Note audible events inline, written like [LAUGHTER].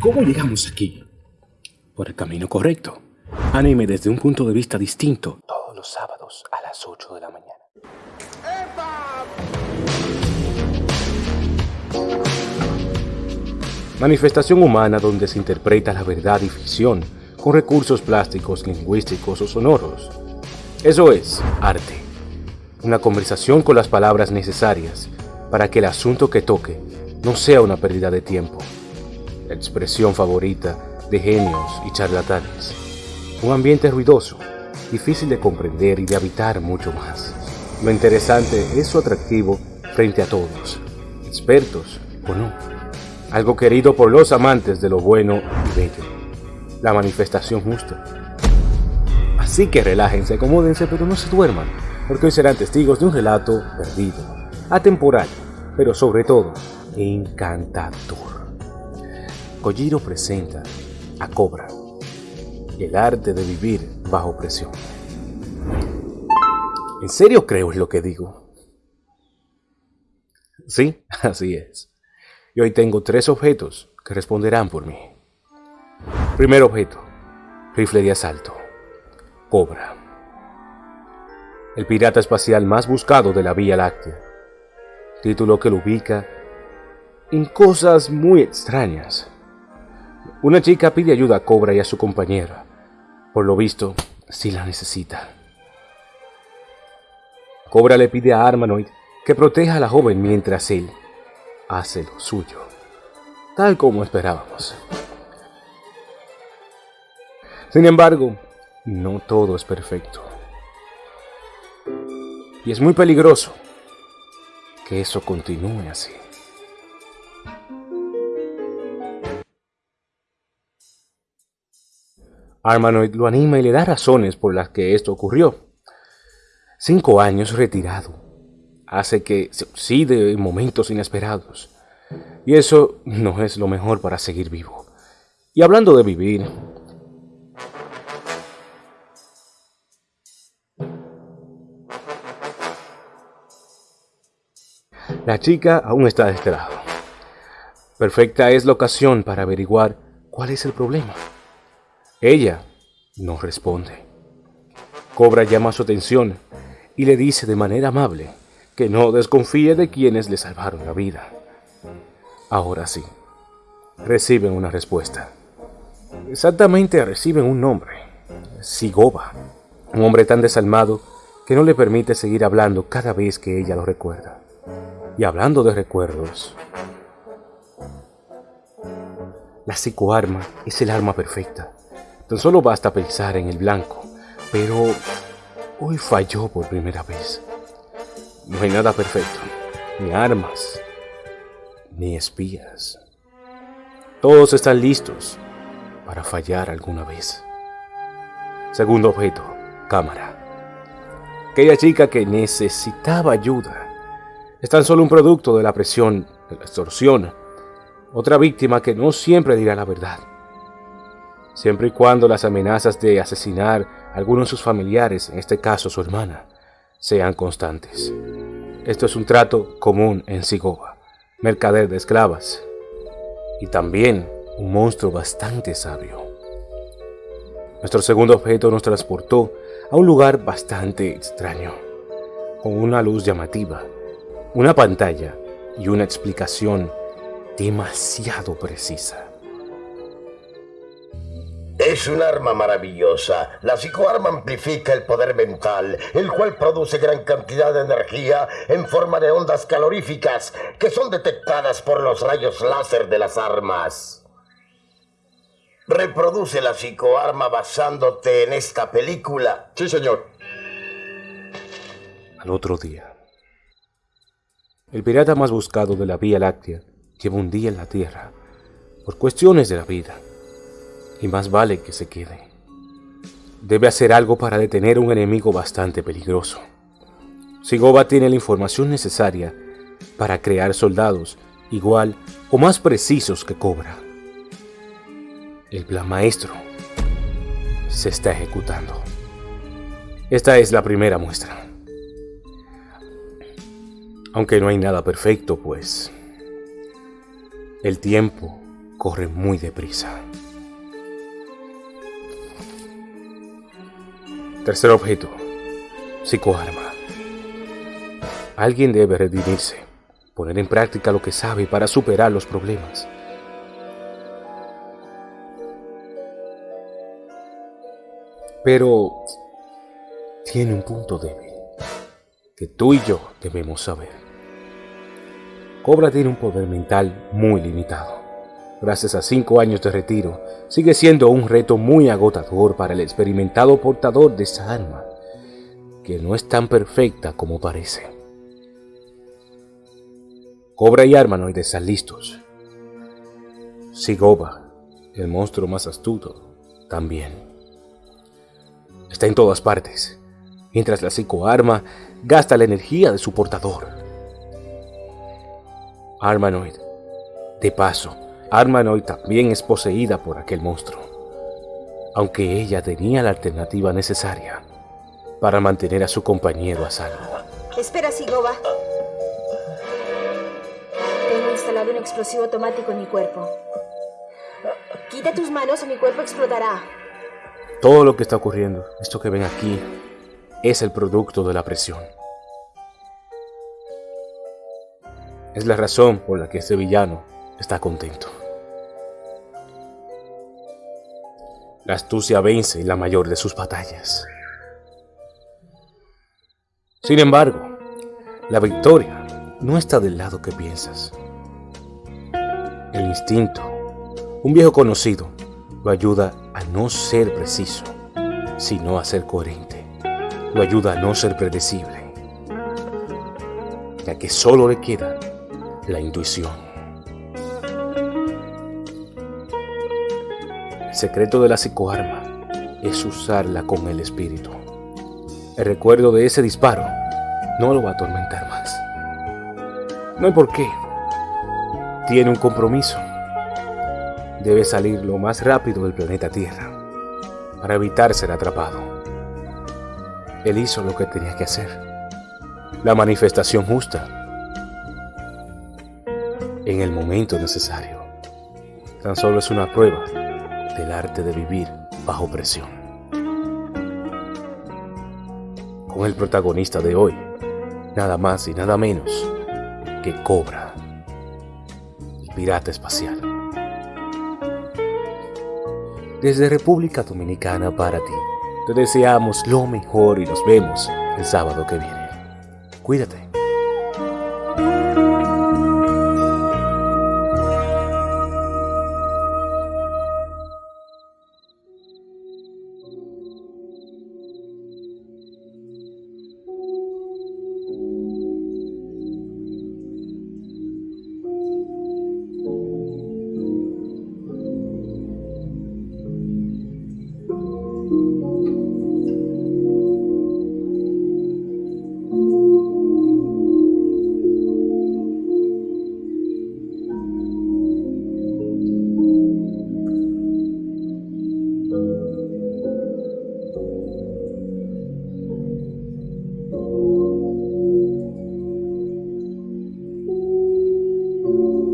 ¿Cómo llegamos aquí? Por el camino correcto. Anime desde un punto de vista distinto. Todos los sábados a las 8 de la mañana. Manifestación humana donde se interpreta la verdad y ficción con recursos plásticos, lingüísticos o sonoros. Eso es arte. Una conversación con las palabras necesarias para que el asunto que toque no sea una pérdida de tiempo. La expresión favorita de genios y charlatanes. Un ambiente ruidoso, difícil de comprender y de habitar mucho más. Lo interesante es su atractivo frente a todos, expertos o no. Algo querido por los amantes de lo bueno y bello. La manifestación justa. Así que relájense, acomódense, pero no se duerman, porque hoy serán testigos de un relato perdido, atemporal, pero sobre todo encantador. Kojiro presenta a Cobra, el arte de vivir bajo presión. ¿En serio creo es lo que digo? Sí, [LAUGHS] así es. Y hoy tengo tres objetos que responderán por mí. Primer objeto, rifle de asalto, Cobra. El pirata espacial más buscado de la Vía Láctea. Título que lo ubica en cosas muy extrañas. Una chica pide ayuda a Cobra y a su compañera. Por lo visto, sí la necesita. Cobra le pide a Armanoid que proteja a la joven mientras él hace lo suyo, tal como esperábamos. Sin embargo, no todo es perfecto. Y es muy peligroso que eso continúe así. Armanoid lo anima y le da razones por las que esto ocurrió. Cinco años retirado hace que se oxide en momentos inesperados. Y eso no es lo mejor para seguir vivo. Y hablando de vivir, la chica aún está de este lado. Perfecta es la ocasión para averiguar cuál es el problema. Ella no responde. Cobra llama su atención y le dice de manera amable que no desconfíe de quienes le salvaron la vida. Ahora sí, reciben una respuesta. Exactamente reciben un nombre, Sigoba, un hombre tan desalmado que no le permite seguir hablando cada vez que ella lo recuerda. Y hablando de recuerdos, la psicoarma es el arma perfecta Tan solo basta pensar en el blanco, pero hoy falló por primera vez. No hay nada perfecto, ni armas, ni espías. Todos están listos para fallar alguna vez. Segundo objeto, cámara. Aquella chica que necesitaba ayuda es tan solo un producto de la presión, de la extorsión. Otra víctima que no siempre dirá la verdad siempre y cuando las amenazas de asesinar a alguno de sus familiares, en este caso su hermana, sean constantes. Esto es un trato común en Sigoba, mercader de esclavas, y también un monstruo bastante sabio. Nuestro segundo objeto nos transportó a un lugar bastante extraño, con una luz llamativa, una pantalla y una explicación demasiado precisa. Es un arma maravillosa. La psicoarma amplifica el poder mental, el cual produce gran cantidad de energía en forma de ondas caloríficas que son detectadas por los rayos láser de las armas. Reproduce la psicoarma basándote en esta película. Sí, señor. Al otro día. El pirata más buscado de la Vía Láctea lleva un día en la Tierra por cuestiones de la vida y más vale que se quede. Debe hacer algo para detener a un enemigo bastante peligroso. Sigoba tiene la información necesaria para crear soldados igual o más precisos que Cobra. El plan maestro se está ejecutando. Esta es la primera muestra. Aunque no hay nada perfecto, pues el tiempo corre muy deprisa. Tercer objeto, psicoarma. Alguien debe redimirse, poner en práctica lo que sabe para superar los problemas. Pero tiene un punto débil que tú y yo debemos saber. Cobra tiene un poder mental muy limitado. Gracias a cinco años de retiro, sigue siendo un reto muy agotador para el experimentado portador de esa arma, que no es tan perfecta como parece. Cobra y Armanoid están listos. Sigoba, el monstruo más astuto, también. Está en todas partes, mientras la psicoarma gasta la energía de su portador. Armanoid, de paso, Armanoid también es poseída por aquel monstruo, aunque ella tenía la alternativa necesaria para mantener a su compañero a salvo. Espera, Sigoba. Tengo instalado un explosivo automático en mi cuerpo. Quita tus manos o mi cuerpo explotará. Todo lo que está ocurriendo, esto que ven aquí, es el producto de la presión. Es la razón por la que este villano está contento. La astucia vence la mayor de sus batallas. Sin embargo, la victoria no está del lado que piensas. El instinto, un viejo conocido, lo ayuda a no ser preciso, sino a ser coherente. Lo ayuda a no ser predecible, ya que solo le queda la intuición. El secreto de la psicoarma es usarla con el espíritu. El recuerdo de ese disparo no lo va a atormentar más. No hay por qué. Tiene un compromiso. Debe salir lo más rápido del planeta Tierra para evitar ser atrapado. Él hizo lo que tenía que hacer. La manifestación justa en el momento necesario. Tan solo es una prueba del arte de vivir bajo presión. Con el protagonista de hoy, nada más y nada menos que Cobra, el pirata espacial. Desde República Dominicana para ti, te deseamos lo mejor y nos vemos el sábado que viene. Cuídate.